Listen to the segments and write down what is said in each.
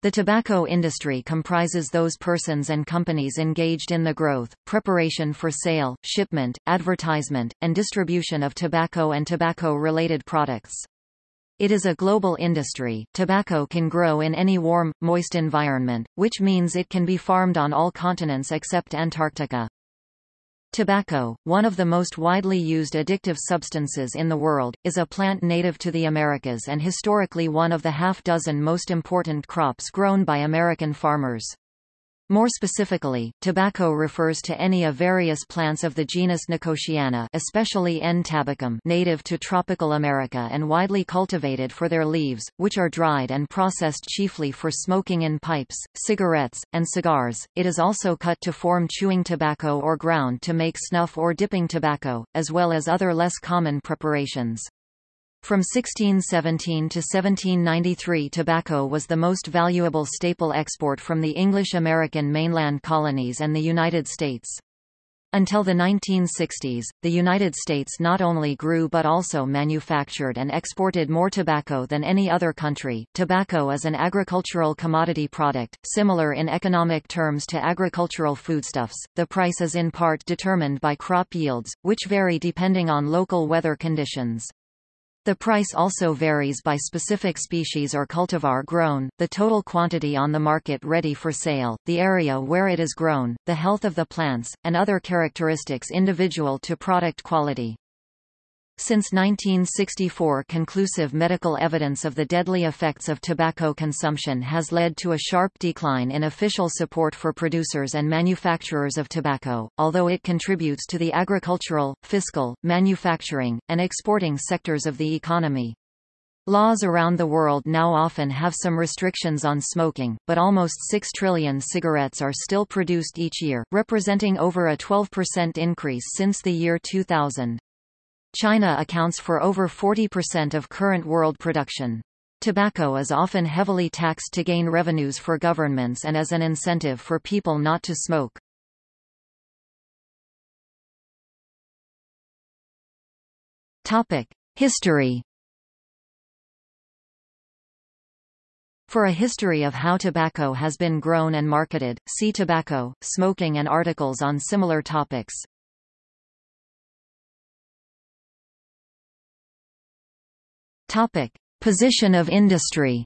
The tobacco industry comprises those persons and companies engaged in the growth, preparation for sale, shipment, advertisement, and distribution of tobacco and tobacco-related products. It is a global industry. Tobacco can grow in any warm, moist environment, which means it can be farmed on all continents except Antarctica. Tobacco, one of the most widely used addictive substances in the world, is a plant native to the Americas and historically one of the half-dozen most important crops grown by American farmers. More specifically, tobacco refers to any of various plants of the genus Nicotiana especially N. tabacum native to tropical America and widely cultivated for their leaves, which are dried and processed chiefly for smoking in pipes, cigarettes, and cigars. It is also cut to form chewing tobacco or ground to make snuff or dipping tobacco, as well as other less common preparations. From 1617 to 1793 tobacco was the most valuable staple export from the English-American mainland colonies and the United States. Until the 1960s, the United States not only grew but also manufactured and exported more tobacco than any other country. Tobacco is an agricultural commodity product, similar in economic terms to agricultural foodstuffs. The price is in part determined by crop yields, which vary depending on local weather conditions. The price also varies by specific species or cultivar grown, the total quantity on the market ready for sale, the area where it is grown, the health of the plants, and other characteristics individual to product quality. Since 1964 conclusive medical evidence of the deadly effects of tobacco consumption has led to a sharp decline in official support for producers and manufacturers of tobacco, although it contributes to the agricultural, fiscal, manufacturing, and exporting sectors of the economy. Laws around the world now often have some restrictions on smoking, but almost 6 trillion cigarettes are still produced each year, representing over a 12% increase since the year 2000. China accounts for over 40% of current world production. Tobacco is often heavily taxed to gain revenues for governments and as an incentive for people not to smoke. History. For a history of how tobacco has been grown and marketed, see tobacco, smoking and articles on similar topics. Topic: Position of industry.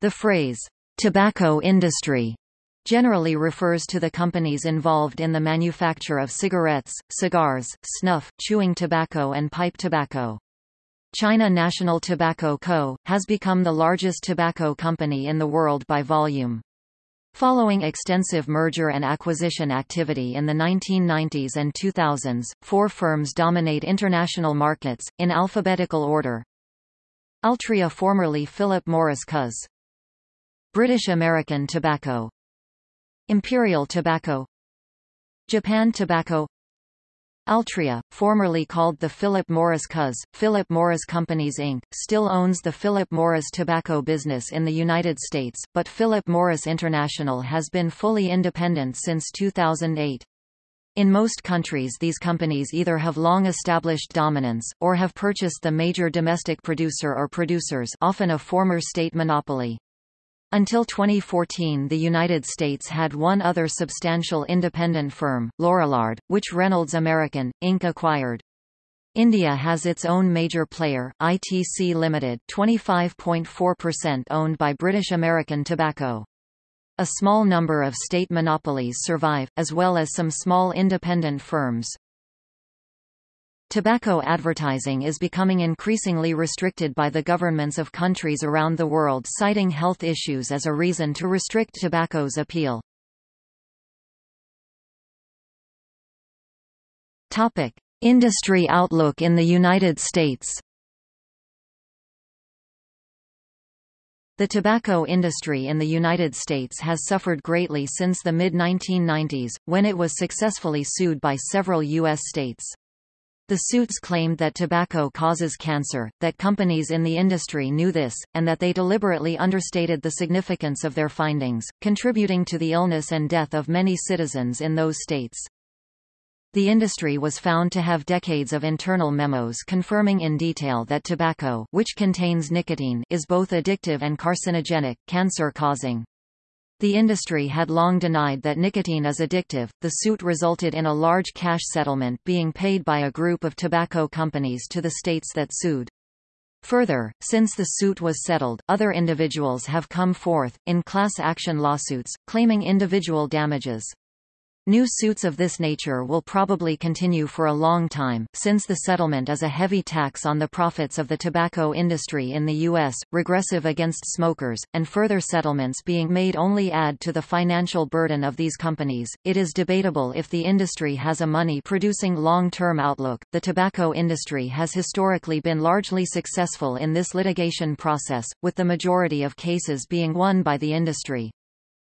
The phrase tobacco industry generally refers to the companies involved in the manufacture of cigarettes, cigars, snuff, chewing tobacco and pipe tobacco. China National Tobacco Co. has become the largest tobacco company in the world by volume. Following extensive merger and acquisition activity in the 1990s and 2000s, four firms dominate international markets, in alphabetical order. Altria formerly Philip Morris Cuz. British American Tobacco Imperial Tobacco Japan Tobacco Altria, formerly called the Philip Morris Cuz, Philip Morris Companies Inc., still owns the Philip Morris tobacco business in the United States, but Philip Morris International has been fully independent since 2008. In most countries these companies either have long established dominance, or have purchased the major domestic producer or producers often a former state monopoly. Until 2014 the United States had one other substantial independent firm, Lorillard, which Reynolds American, Inc. acquired. India has its own major player, ITC Limited 25.4% owned by British American Tobacco. A small number of state monopolies survive, as well as some small independent firms. Tobacco advertising is becoming increasingly restricted by the governments of countries around the world citing health issues as a reason to restrict tobacco's appeal. Topic: Industry outlook in the United States. The tobacco industry in the United States has suffered greatly since the mid-1990s, when it was successfully sued by several U.S. states. The suits claimed that tobacco causes cancer, that companies in the industry knew this, and that they deliberately understated the significance of their findings, contributing to the illness and death of many citizens in those states. The industry was found to have decades of internal memos confirming in detail that tobacco which contains nicotine is both addictive and carcinogenic, cancer-causing. The industry had long denied that nicotine is addictive. The suit resulted in a large cash settlement being paid by a group of tobacco companies to the states that sued. Further, since the suit was settled, other individuals have come forth, in class action lawsuits, claiming individual damages. New suits of this nature will probably continue for a long time, since the settlement is a heavy tax on the profits of the tobacco industry in the U.S., regressive against smokers, and further settlements being made only add to the financial burden of these companies. It is debatable if the industry has a money producing long term outlook. The tobacco industry has historically been largely successful in this litigation process, with the majority of cases being won by the industry.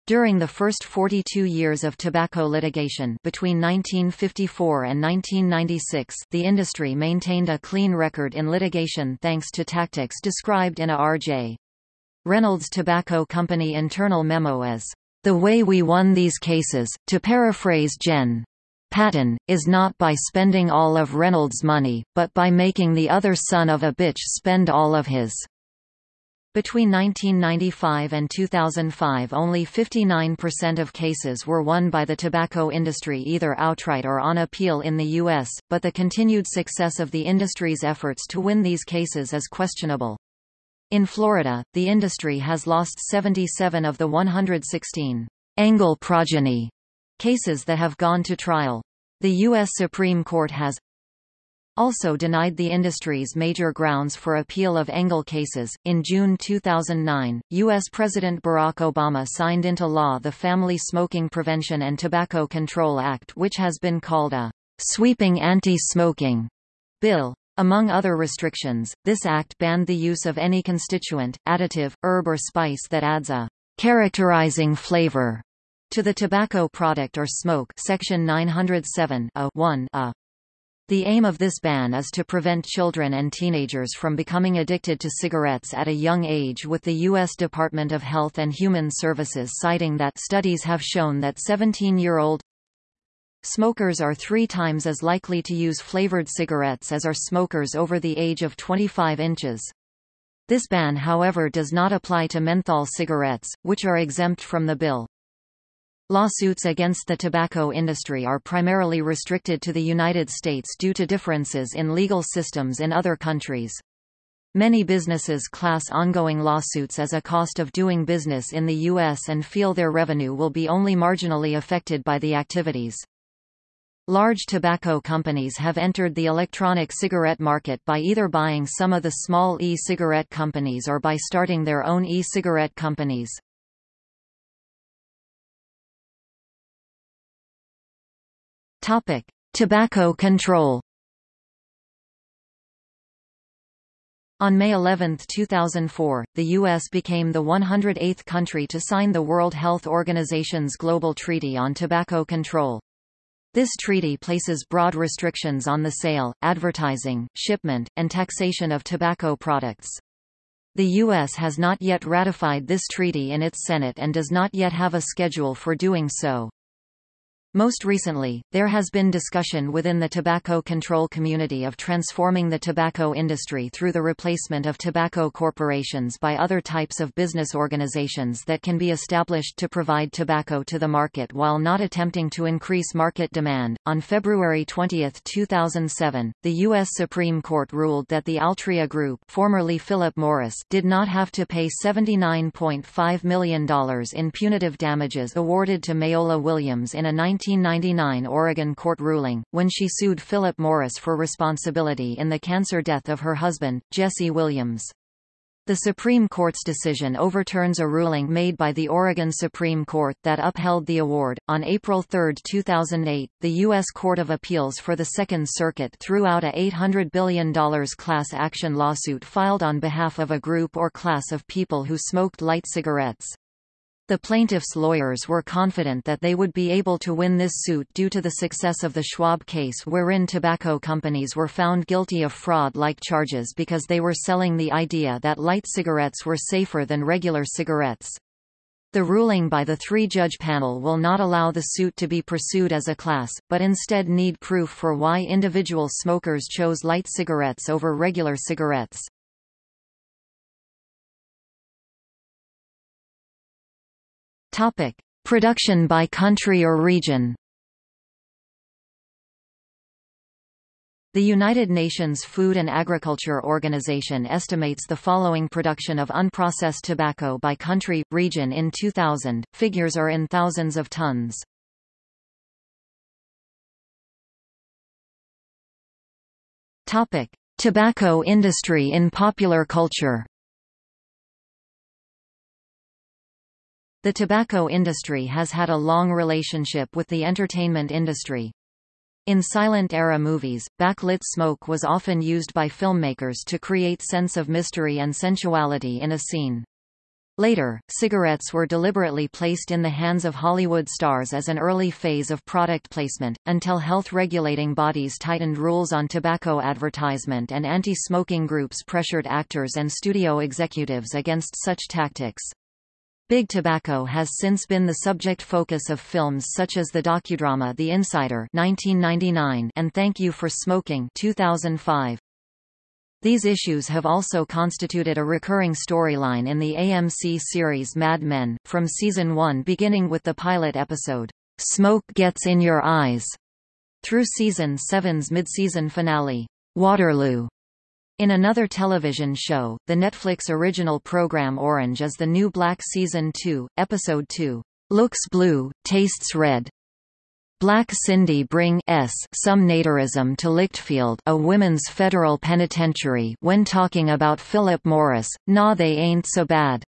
During the first 42 years of tobacco litigation between 1954 and 1996 the industry maintained a clean record in litigation thanks to tactics described in a R.J. Reynolds Tobacco Company internal memo as, "...the way we won these cases, to paraphrase Jen. Patton, is not by spending all of Reynolds' money, but by making the other son of a bitch spend all of his." Between 1995 and 2005 only 59% of cases were won by the tobacco industry either outright or on appeal in the U.S., but the continued success of the industry's efforts to win these cases is questionable. In Florida, the industry has lost 77 of the 116 Engle progeny cases that have gone to trial. The U.S. Supreme Court has also denied the industry's major grounds for appeal of Engle cases. In June 2009, U.S. President Barack Obama signed into law the Family Smoking Prevention and Tobacco Control Act, which has been called a sweeping anti-smoking bill. Among other restrictions, this act banned the use of any constituent, additive, herb or spice that adds a characterizing flavor to the tobacco product or smoke Section 907 a 1 a the aim of this ban is to prevent children and teenagers from becoming addicted to cigarettes at a young age with the U.S. Department of Health and Human Services citing that studies have shown that 17-year-old smokers are three times as likely to use flavored cigarettes as are smokers over the age of 25 inches. This ban however does not apply to menthol cigarettes, which are exempt from the bill. Lawsuits against the tobacco industry are primarily restricted to the United States due to differences in legal systems in other countries. Many businesses class ongoing lawsuits as a cost of doing business in the U.S. and feel their revenue will be only marginally affected by the activities. Large tobacco companies have entered the electronic cigarette market by either buying some of the small e-cigarette companies or by starting their own e-cigarette companies. Topic: Tobacco control. On May 11, 2004, the U.S. became the 108th country to sign the World Health Organization's Global Treaty on Tobacco Control. This treaty places broad restrictions on the sale, advertising, shipment, and taxation of tobacco products. The U.S. has not yet ratified this treaty in its Senate and does not yet have a schedule for doing so. Most recently, there has been discussion within the tobacco control community of transforming the tobacco industry through the replacement of tobacco corporations by other types of business organizations that can be established to provide tobacco to the market while not attempting to increase market demand. On February 20, 2007, the U.S. Supreme Court ruled that the Altria Group, formerly Philip Morris, did not have to pay $79.5 million in punitive damages awarded to Mayola Williams in a 19 1999 Oregon court ruling, when she sued Philip Morris for responsibility in the cancer death of her husband, Jesse Williams. The Supreme Court's decision overturns a ruling made by the Oregon Supreme Court that upheld the award. On April 3, 2008, the U.S. Court of Appeals for the Second Circuit threw out a $800 billion class action lawsuit filed on behalf of a group or class of people who smoked light cigarettes. The plaintiffs' lawyers were confident that they would be able to win this suit due to the success of the Schwab case wherein tobacco companies were found guilty of fraud-like charges because they were selling the idea that light cigarettes were safer than regular cigarettes. The ruling by the three-judge panel will not allow the suit to be pursued as a class, but instead need proof for why individual smokers chose light cigarettes over regular cigarettes. Topic: Production by country or region. The United Nations Food and Agriculture Organization estimates the following production of unprocessed tobacco by country, region in 2000, figures are in thousands of tons. Topic. Tobacco industry in popular culture The tobacco industry has had a long relationship with the entertainment industry. In silent-era movies, backlit smoke was often used by filmmakers to create sense of mystery and sensuality in a scene. Later, cigarettes were deliberately placed in the hands of Hollywood stars as an early phase of product placement, until health-regulating bodies tightened rules on tobacco advertisement and anti-smoking groups pressured actors and studio executives against such tactics. Big Tobacco has since been the subject focus of films such as the docudrama The Insider 1999 and Thank You for Smoking 2005. These issues have also constituted a recurring storyline in the AMC series Mad Men, from season 1 beginning with the pilot episode, Smoke Gets in Your Eyes, through season 7's mid-season finale, Waterloo. In another television show, the Netflix original program Orange is the New Black Season 2, Episode 2, Looks Blue, Tastes Red. Black Cindy bring s some nativism to Litchfield a women's federal penitentiary when talking about Philip Morris, nah they ain't so bad.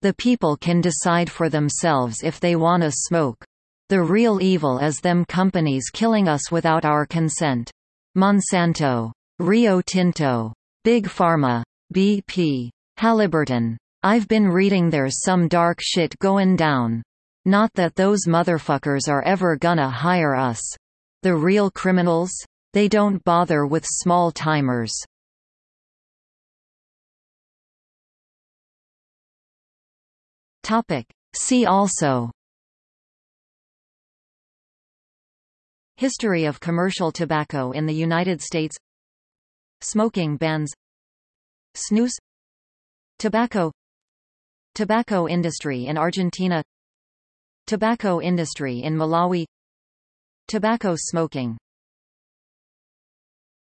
The people can decide for themselves if they wanna smoke. The real evil is them companies killing us without our consent. Monsanto Rio Tinto, Big Pharma, BP, Halliburton. I've been reading there's some dark shit goin' down. Not that those motherfuckers are ever gonna hire us. The real criminals? They don't bother with small timers. Topic. See also History of commercial tobacco in the United States Smoking bans Snus Tobacco Tobacco industry in Argentina Tobacco industry in Malawi Tobacco smoking